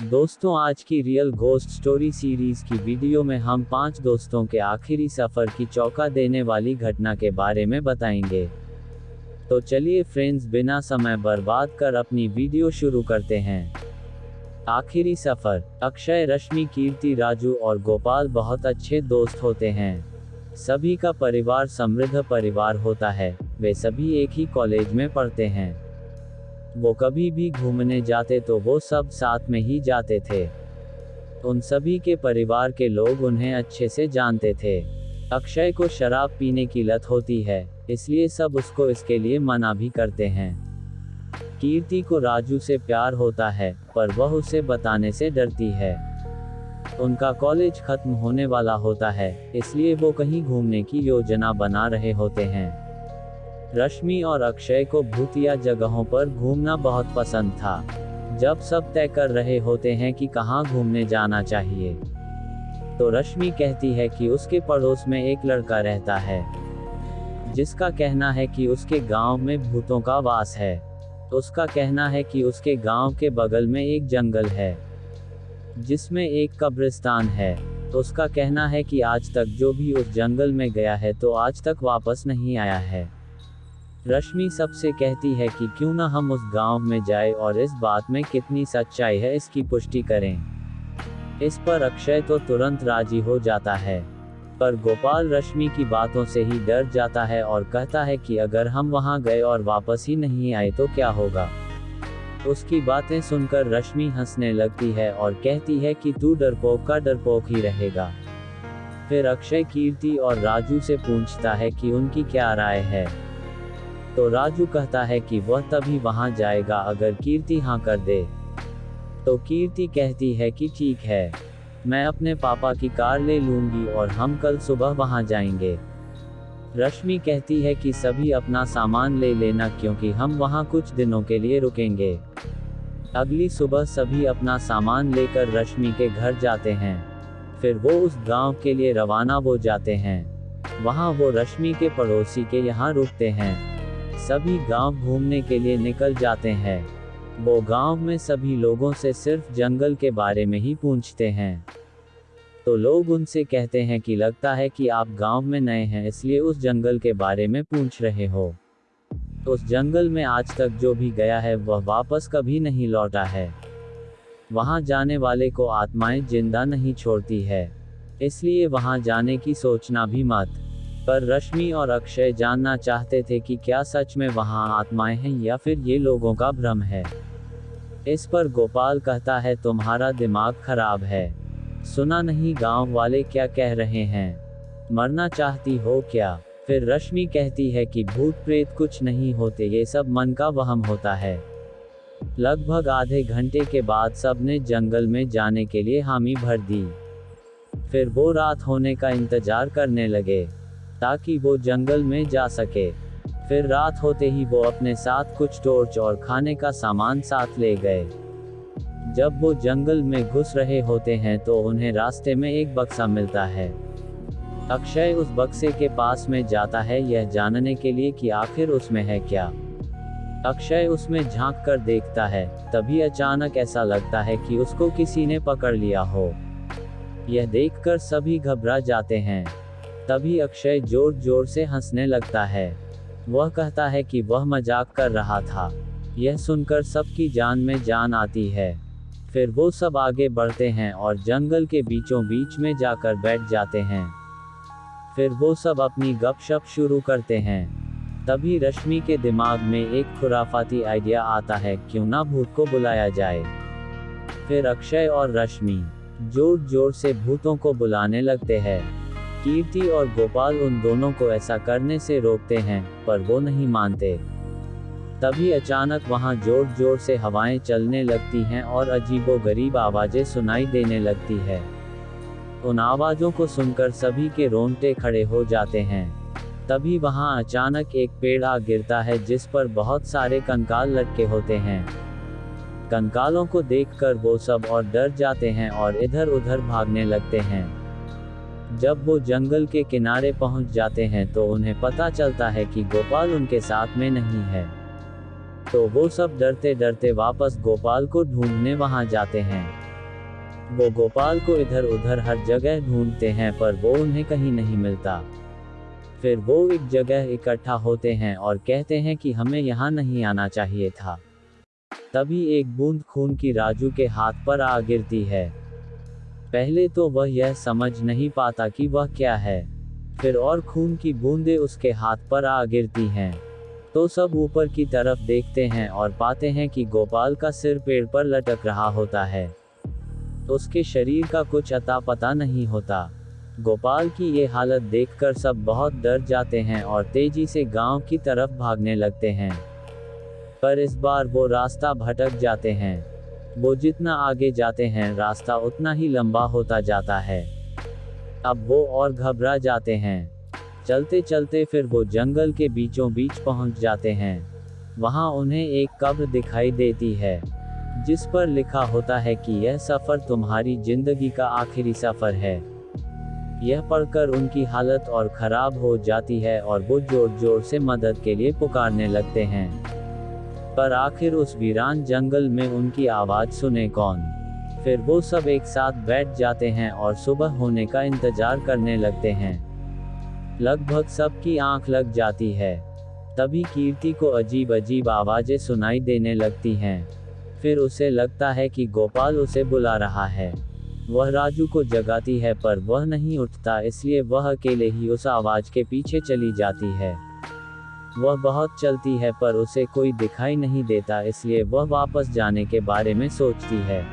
दोस्तों, आज की रियल घोस्ट स्टोरी सीरीज़ की वीडियो में हम पाँच दोस्तों के आखिरी सफ़र की चौका देने वाली घटना के बारे में बताएँगे। तो चलिए फ्रेंड्स बिना समय बर्बाद कर अपनी वीडियो शुरू करते हैं। आखिरी सफ़र, अक्षय, रश्मि, कीर्ति, राजू और गोपाल बहुत अच्छे दोस्त होते हैं। सभी का परिवार समृद्ध परिवार होता है, वे सभी एक ही कॉलेज में पढ़ते हैं। वो कभी भी घूमने जाते तो वो सब साथ में ही जाते थे। उन सभी के परिवार के लोग उन्हें अच्छे से जानते थे। अक्षय को शराब पीने की लत होती है, इसलिए सब उसको इसके लिए मना भी करते हैं। कीर्ति को राजू से प्यार होता है, पर वह उसे बताने से डरती है। उनका कॉलेज खत्म होने वाला होता है, इसलिए वो कहीं घूमने की योजना बना रहे होते हैं। रश्मि और अक्षय को भूतिया जगहों पर घूमना बहुत पसंद था। जब सब तय कर रहे होते हैं कि कहाँ घूमने जाना चाहिए। तो रश्मि कहती है कि उसके पड़ोस में एक लड़का रहता है। जिसका कहना है कि उसके गाँव में भूतों का वास है। उसका कहना है कि उसके गाँव के बगल में एक जंगल है। जिसमें एक कब्रिस्तान है। उसका कहना है कि आज तक जो भी उस जंगल में गया है तो आज तक वापस नहीं आया है। रश्मि सबसे कहती है कि क्यों ना हम उस गाँव में जाए और इस बात में कितनी सच्चाई है इसकी पुष्टि करें। इस पर अक्षय तो तुरंत राज़ी हो जाता है। पर गोपाल रश्मि की बातों से ही डर जाता है और कहता है कि अगर हम वहाँ गए और वापस ही नहीं आए तो क्या होगा। उसकी बातें सुनकर रश्मि हंसने लगती है और कहती है कि तू डरपोक का डरपोक ही रहेगा। फिर अक्षय कीर्ति और राजू से पूछता है कि उनकी क्या राय है। तो राजू कहता है कि वह तभी वहाँ जाएगा अगर कीर्ति हाँ कर दे। तो कीर्ति कहती है कि ठीक है। मैं अपने पापा की कार ले लूँगी और हम कल सुबह वहाँ जाएँगे। रश्मि कहती है कि सभी अपना सामान ले लेना क्योंकि हम वहाँ कुछ दिनों के लिए रुकेंगे। अगली सुबह सभी अपना सामान लेकर रश्मि के घर जाते हैं। फिर वो उस गाँव के लिए रवाना हो जाते हैं। वहाँ वो रश्मि के पड़ोसी के यहाँ रुकते हैं। सभी गाँव घूमने के लिए निकल जाते हैं। वो गाँव में सभी लोगों से सिर्फ़ जंगल के बारे में ही पूछते हैं। तो लोग उनसे कहते हैं कि लगता है कि आप गाँव में नए हैं, इसलिए उस जंगल के बारे में पूछ रहे हो। उस जंगल में आज तक जो भी गया है, वह वापस कभी नहीं लौटा है। वहाँ जाने वाले को आत्माएँ ज़िंदा नहीं छोड़ती है। इसलिए वहाँ जाने की सोचना भी मत। पर रश्मि और अक्षय जानना चाहते थे कि क्या सच में वहाँ आत्माएँ हैं या फिर ये लोगों का भ्रम है। इस पर गोपाल कहता है, तुम्हारा दिमाग खराब है। सुना नहीं गाँव वाले क्या कह रहे हैं। मरना चाहती हो क्या? फिर रश्मि कहती है कि, भूत प्रेत कुछ नहीं होते, ये सब मन का वहम होता है। लगभग आधे घंटे के बाद सबने जंगल में जाने के लिए हामी भर दी। फिर वो रात होने का इंतज़ार करने लगे। ताकि वो जंगल में जा सके। फिर रात होते ही वो अपने साथ कुछ टॉर्च और खाने का सामान साथ ले गए। जब वो जंगल में घुस रहे होते हैं तो उन्हें रास्ते में एक बक्सा मिलता है। अक्षय उस बक्से के पास में जाता है, यह जानने के लिए कि आखिर उसमें है क्या। अक्षय उसमें झाँक कर देखता है, तभी अचानक ऐसा लगता है कि उसको किसी ने पकड़ लिया हो। यह देखकर सभी घबरा जाते हैं। तभी अक्षय ज़ोर ज़ोर से हंसने लगता है। वह कहता है कि वह मज़ाक कर रहा था। यह सुनकर सबकी जान में जान आती है। फिर वो सब आगे बढ़ते हैं और जंगल के बीचों बीच में जाकर बैठ जाते हैं। फिर वो सब अपनी गपशप शुरू करते हैं। तभी रश्मि के दिमाग में एक खुराफाती आइडिया आता है, क्यों ना भूत को बुलाया जाए। फिर अक्षय और रश्मि ज़ोर ज़ोर से भूतों को बुलाने लगते हैं। कीर्ति और गोपाल उन दोनों को ऐसा करने से रोकते हैं, पर वो नहीं मानते। तभी अचानक वहाँ ज़ोर ज़ोर से हवाएँ चलने लगती हैं और अजीबो गरीब आवाज़ें सुनाई देने लगती है। उन आवाजों को सुनकर सभी के रोंगटे खड़े हो जाते हैं। तभी वहाँ अचानक एक पेड़ आ गिरता है जिस पर बहुत सारे कंकाल लटके होते हैं। कंकालों को देखकर वो सब और डर जाते हैं और इधर उधर भागने लगते हैं। जब वो जंगल के किनारे पहुँच जाते हैं तो उन्हें पता चलता है कि गोपाल उनके साथ में नहीं है। तो वो सब डरते डरते वापस गोपाल को ढूँढने वहाँ जाते हैं। वो गोपाल को इधर उधर हर जगह ढूंढते हैं पर वो उन्हें कहीं नहीं मिलता। फिर वो एक जगह इकट्ठा होते हैं और कहते हैं कि हमें यहाँ नहीं आना चाहिए था। तभी एक बूंद खून की राजू के हाथ पर आ गिरती है। पहले तो वह यह समझ नहीं पाता कि वह क्या है। फिर और खून की बूंदें उसके हाथ पर आ गिरती हैं। तो सब ऊपर की तरफ़ देखते हैं और पाते हैं कि गोपाल का सिर पेड़ पर लटक रहा होता है। उसके शरीर का कुछ अता पता नहीं होता। गोपाल की ये हालत देखकर सब बहुत डर जाते हैं और तेज़ी से गाँव की तरफ़ भागने लगते हैं। पर इस बार वो रास्ता भटक जाते हैं। वो जितना आगे जाते हैं, रास्ता उतना ही लंबा होता जाता है। अब वो और घबरा जाते हैं। चलते चलते फिर वो जंगल के बीचों बीच पहुँच जाते हैं। वहाँ उन्हें एक कब्र दिखाई देती है, जिस पर लिखा होता है कि यह सफ़र तुम्हारी ज़िंदगी का आखिरी सफ़र है। यह पढ़कर उनकी हालत और ख़राब हो जाती है और वो ज़ोर ज़ोर से मदद के लिए पुकारने लगते हैं। पर आखिर उस वीरान जंगल में उनकी आवाज़ सुने कौन? फिर वो सब एक साथ बैठ जाते हैं और सुबह होने का इंतज़ार करने लगते हैं। लगभग सबकी आँख लग जाती है। तभी कीर्ति को अजीब अजीब आवाज़ें सुनाई देने लगती हैं। फिर उसे लगता है कि गोपाल उसे बुला रहा है। वह राजू को जगाती है पर वह नहीं उठता, इसलिए वह अकेले ही उस आवाज़ के पीछे चली जाती है। वह बहुत चलती है पर उसे कोई दिखाई नहीं देता इसलिए वह वापस जाने के बारे में सोचती है।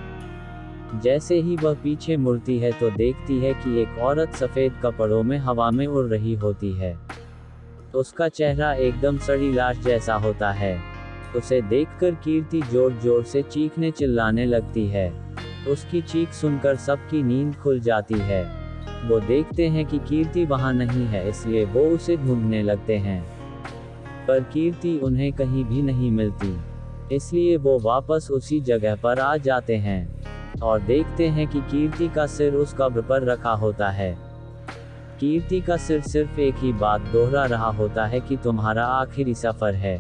जैसे ही वह पीछे मुड़ती है तो देखती है कि एक औरत सफ़ेद कपड़ों में हवा में उड़ रही होती है। उसका चेहरा एकदम सड़ी लाश जैसा होता है। उसे देखकर कीर्ति ज़ोर ज़ोर से चीखने चिल्लाने लगती है। उसकी चीख सुनकर सबकी नींद खुल जाती है। वो देखते हैं कि कीर्ति वहाँ नहीं है इसलिए वो उसे ढूँढने लगते हैं। पर कीर्ति उन्हें कहीं भी नहीं मिलती। इसलिए वो वापस उसी जगह पर आ जाते हैं और देखते हैं कि कीर्ति का सिर उस कब्र पर रखा होता है। कीर्ति का सिर सिर्फ़ एक ही बात दोहरा रहा होता है कि तुम्हारा आखिरी सफ़र है।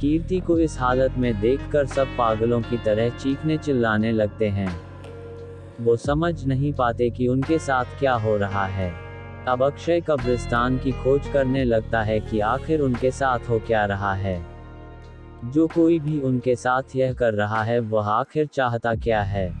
कीर्ति को इस हालत में देखकर सब पागलों की तरह चीखने चिल्लाने लगते हैं। वो समझ नहीं पाते कि उनके साथ क्या हो रहा है। अब अक्षय कब्रिस्तान की खोज करने लगता है कि आखिर उनके साथ हो क्या रहा है। जो कोई भी उनके साथ यह कर रहा है, वह आखिर चाहता क्या है।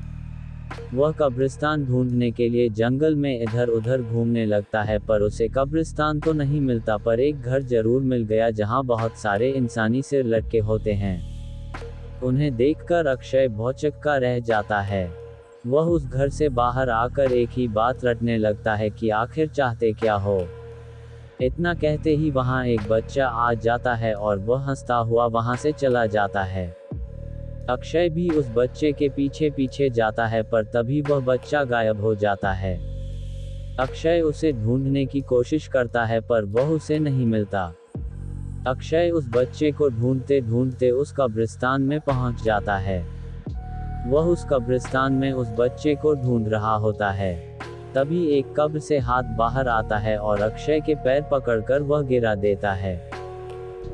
वह कब्रिस्तान ढूँढने के लिए जंगल में इधर उधर घूमने लगता है, पर उसे कब्रिस्तान तो नहीं मिलता, पर एक घर ज़रूर मिल गया जहाँ बहुत सारे इंसानी सिर लटके होते हैं। उन्हें देखकर अक्षय भौचक्का रह जाता है। वह उस घर से बाहर आकर एक ही बात रटने लगता है कि आखिर चाहते क्या हो। इतना कहते ही वहाँ एक बच्चा आ जाता है और वह हंसता हुआ वहाँ से चला जाता है। अक्षय भी उस बच्चे के पीछे पीछे जाता है पर तभी वह बच्चा गायब हो जाता है। अक्षय उसे ढूँढने की कोशिश करता है पर वह उसे नहीं मिलता। अक्षय उस बच्चे को ढूंढते ढूंढते उस कब्रिस्तान में पहुँच जाता है। वह उस कब्रिस्तान में उस बच्चे को ढूंढ रहा होता है। तभी एक कब्र से हाथ बाहर आता है और अक्षय के पैर पकड़कर वह गिरा देता है।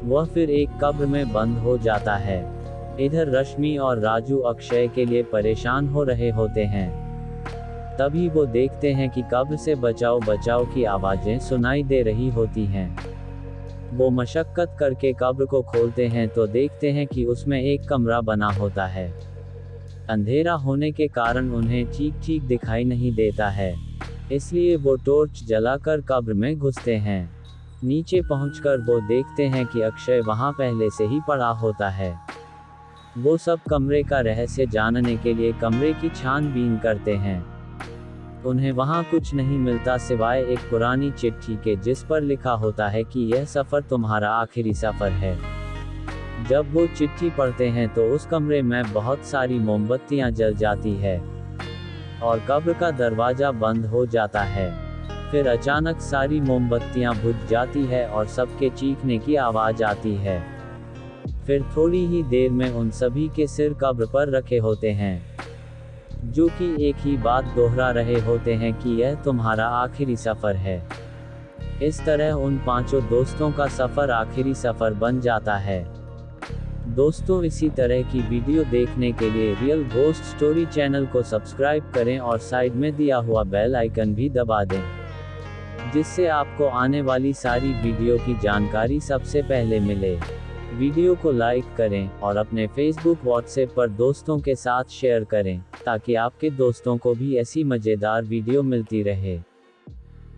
वह फिर एक कब्र में बंद हो जाता है। इधर रश्मि और राजू अक्षय के लिए परेशान हो रहे होते हैं। तभी वो देखते हैं कि कब्र से बचाओ बचाओ की आवाज़ें सुनाई दे रही होती हैं। वो मशक्कत करके कब्र को खोलते हैं तो देखते हैं कि उसमें एक कमरा बना होता है। अंधेरा होने के कारण उन्हें ठीक ठीक दिखाई नहीं देता है। इसलिए वो टॉर्च जलाकर कब्र में घुसते हैं। नीचे पहुंचकर वो देखते हैं कि अक्षय वहाँ पहले से ही पड़ा होता है। वो सब कमरे का रहस्य जानने के लिए कमरे की छानबीन करते हैं। उन्हें वहाँ कुछ नहीं मिलता सिवाय एक पुरानी चिट्ठी के जिस पर लिखा होता है कि यह सफ़र तुम्हारा आखिरी सफ़र है। जब वो चिट्ठी पढ़ते हैं तो उस कमरे में बहुत सारी मोमबत्तियाँ जल जाती है। और कब्र का दरवाज़ा बंद हो जाता है। फिर अचानक सारी मोमबत्तियाँ बुझ जाती है और सबके चीखने की आवाज़ आती है। फिर थोड़ी ही देर में उन सभी के सिर कब्र पर रखे होते हैं। जो कि एक ही बात दोहरा रहे होते हैं कि यह तुम्हारा आखिरी सफ़र है। इस तरह उन पाँचों दोस्तों का सफ़र आखिरी सफ़र बन जाता है। दोस्तों, इसी तरह की वीडियो देखने के लिए रियल घोस्ट स्टोरी चैनल को सब्सक्राइब करें और साइड में दिया हुआ बेल आइकन भी दबा दें, जिससे आपको आने वाली सारी वीडियो की जानकारी सबसे पहले मिले। वीडियो को लाइक करें और अपने फेसबुक व्हाट्सएप पर दोस्तों के साथ शेयर करें, ताकि आपके दोस्तों को भी ऐसी मज़ेदार वीडियो मिलती रहे।